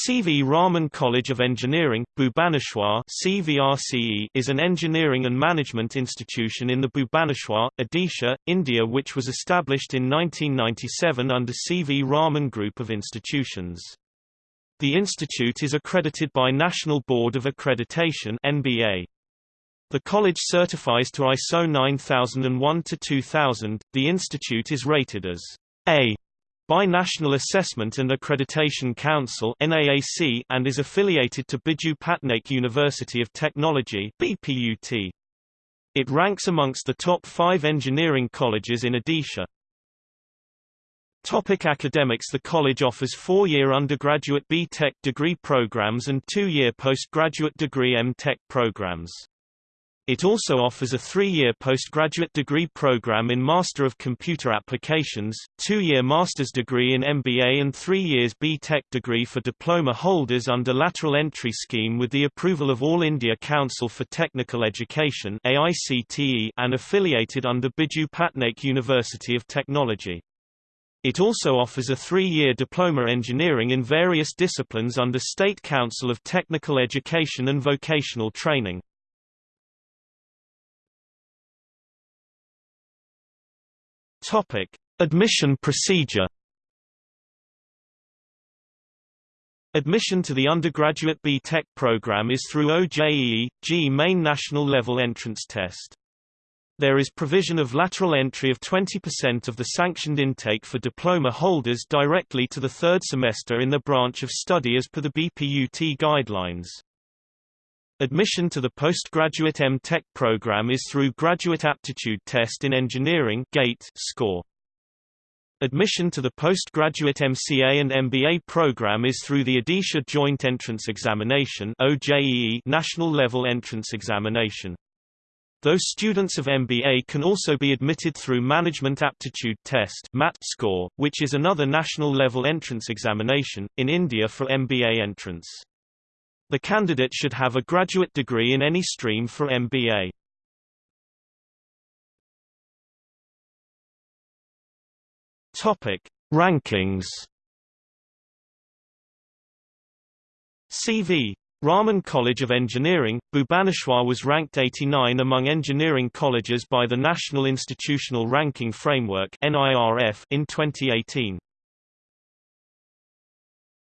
C. V. Raman College of Engineering, Bhubaneswar is an engineering and management institution in the Bhubaneswar, Odisha, India which was established in 1997 under C. V. Raman Group of institutions. The institute is accredited by National Board of Accreditation NBA. The college certifies to ISO 9001-2000. The institute is rated as A by National Assessment and Accreditation Council NAAC and is affiliated to Biju Patnaik University of Technology BPUT. It ranks amongst the top five engineering colleges in Odisha. Topic academics The college offers four-year undergraduate B.Tech degree programs and two-year postgraduate degree M.Tech programs. It also offers a three-year postgraduate degree program in Master of Computer Applications, two-year master's degree in MBA and three years B.Tech degree for diploma holders under lateral entry scheme with the approval of All India Council for Technical Education and affiliated under Biju Patnaik University of Technology. It also offers a three-year diploma engineering in various disciplines under State Council of Technical Education and Vocational Training. Topic: Admission procedure. Admission to the undergraduate B.Tech program is through OJEE, JEE main national level entrance test. There is provision of lateral entry of 20% of the sanctioned intake for diploma holders directly to the third semester in the branch of study as per the BPUT guidelines. Admission to the postgraduate M.Tech program is through Graduate Aptitude Test in Engineering GATE score. Admission to the postgraduate MCA and MBA program is through the Odisha Joint Entrance Examination OJEE National Level Entrance Examination. Those students of MBA can also be admitted through Management Aptitude Test MAT score, which is another national level entrance examination, in India for MBA entrance. The candidate should have a graduate degree in any stream for MBA. Topic: Rankings. CV Raman College of Engineering, Bhubaneswar was ranked 89 among engineering colleges by the National Institutional Ranking Framework in 2018.